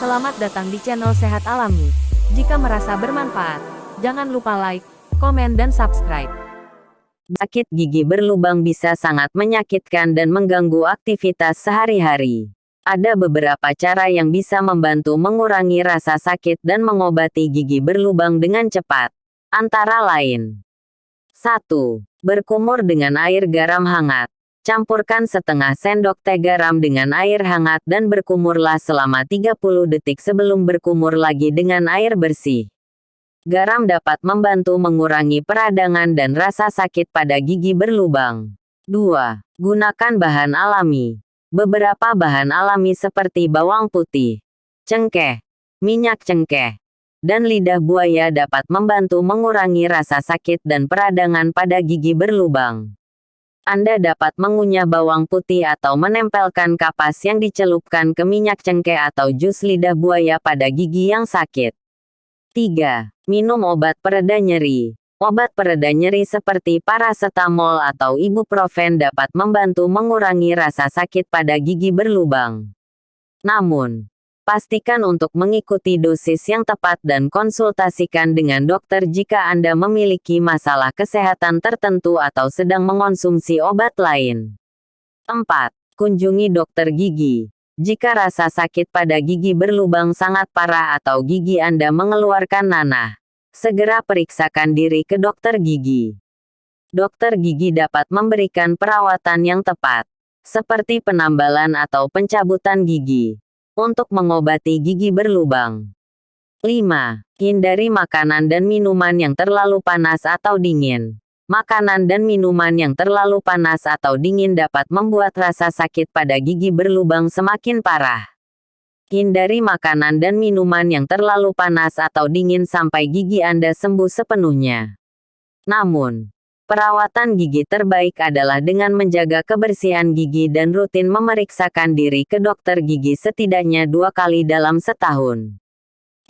Selamat datang di channel Sehat Alami. Jika merasa bermanfaat, jangan lupa like, komen dan subscribe. Sakit gigi berlubang bisa sangat menyakitkan dan mengganggu aktivitas sehari-hari. Ada beberapa cara yang bisa membantu mengurangi rasa sakit dan mengobati gigi berlubang dengan cepat. Antara lain, 1. Berkumur dengan air garam hangat. Campurkan setengah sendok teh garam dengan air hangat dan berkumurlah selama 30 detik sebelum berkumur lagi dengan air bersih. Garam dapat membantu mengurangi peradangan dan rasa sakit pada gigi berlubang. 2. Gunakan bahan alami. Beberapa bahan alami seperti bawang putih, cengkeh, minyak cengkeh, dan lidah buaya dapat membantu mengurangi rasa sakit dan peradangan pada gigi berlubang. Anda dapat mengunyah bawang putih atau menempelkan kapas yang dicelupkan ke minyak cengkeh atau jus lidah buaya pada gigi yang sakit. 3. Minum obat pereda nyeri. Obat pereda nyeri seperti paracetamol atau ibuprofen dapat membantu mengurangi rasa sakit pada gigi berlubang. Namun, pastikan untuk mengikuti dosis yang tepat dan konsultasikan dengan dokter jika Anda memiliki masalah kesehatan tertentu atau sedang mengonsumsi obat lain. 4. Kunjungi dokter gigi. Jika rasa sakit pada gigi berlubang sangat parah atau gigi Anda mengeluarkan nanah, segera periksakan diri ke dokter gigi. Dokter gigi dapat memberikan perawatan yang tepat, seperti penambalan atau pencabutan gigi untuk mengobati gigi berlubang. 5. Hindari makanan dan minuman yang terlalu panas atau dingin. Makanan dan minuman yang terlalu panas atau dingin dapat membuat rasa sakit pada gigi berlubang semakin parah. Hindari makanan dan minuman yang terlalu panas atau dingin sampai gigi Anda sembuh sepenuhnya. Namun, Perawatan gigi terbaik adalah dengan menjaga kebersihan gigi dan rutin memeriksakan diri ke dokter gigi setidaknya dua kali dalam setahun.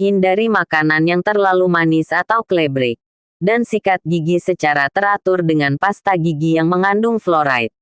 Hindari makanan yang terlalu manis atau klebrik. Dan sikat gigi secara teratur dengan pasta gigi yang mengandung fluoride.